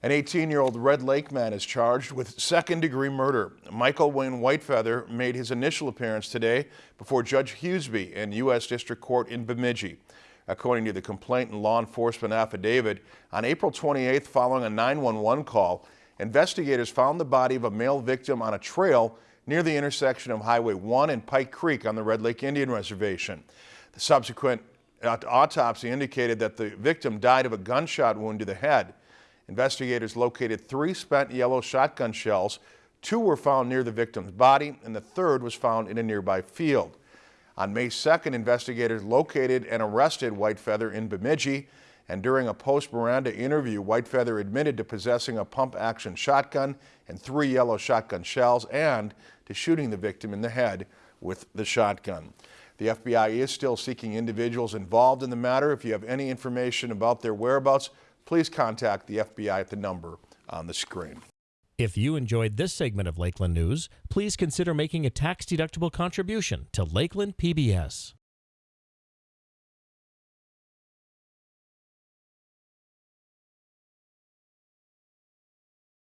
An 18-year-old Red Lake man is charged with second-degree murder. Michael Wayne Whitefeather made his initial appearance today before Judge Huseby in U.S. District Court in Bemidji. According to the complaint and law enforcement affidavit, on April 28th, following a 911 call, investigators found the body of a male victim on a trail near the intersection of Highway 1 and Pike Creek on the Red Lake Indian Reservation. The subsequent autopsy indicated that the victim died of a gunshot wound to the head. Investigators located three spent yellow shotgun shells. Two were found near the victim's body, and the third was found in a nearby field. On May 2nd, investigators located and arrested Whitefeather in Bemidji, and during a post-Miranda interview, Whitefeather admitted to possessing a pump-action shotgun and three yellow shotgun shells and to shooting the victim in the head with the shotgun. The FBI is still seeking individuals involved in the matter. If you have any information about their whereabouts, please contact the FBI at the number on the screen. If you enjoyed this segment of Lakeland News, please consider making a tax-deductible contribution to Lakeland PBS.